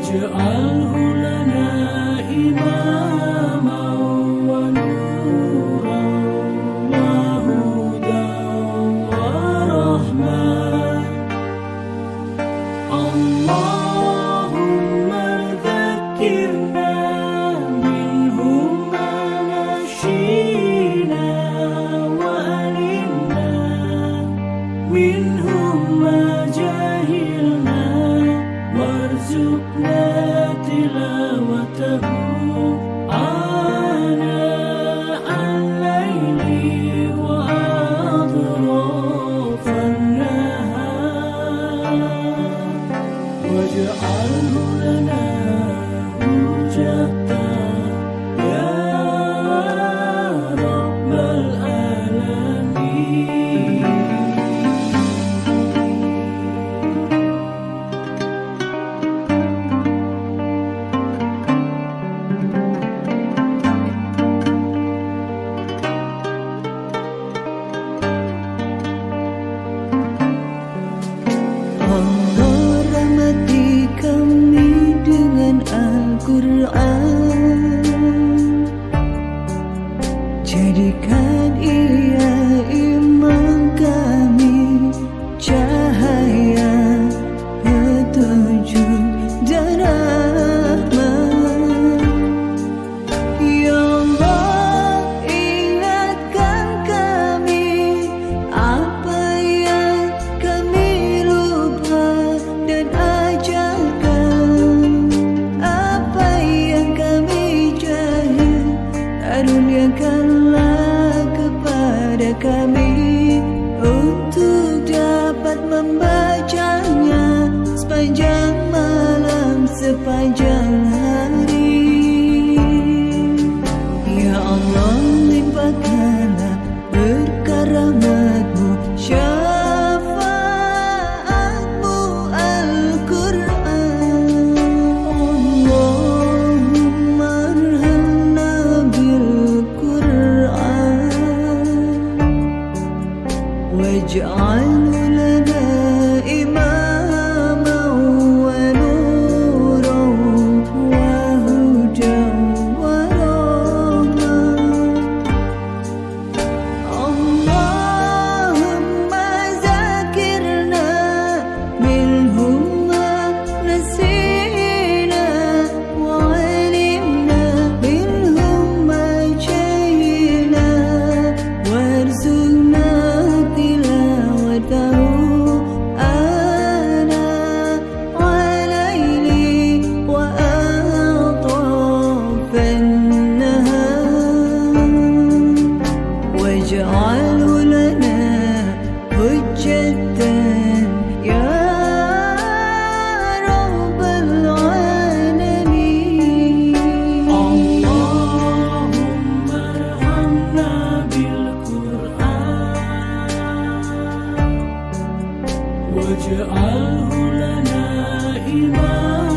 واجعله لنا إماما kami untuk dapat membacanya sepanjang malam sepanjang. 我却爱护了那一晚。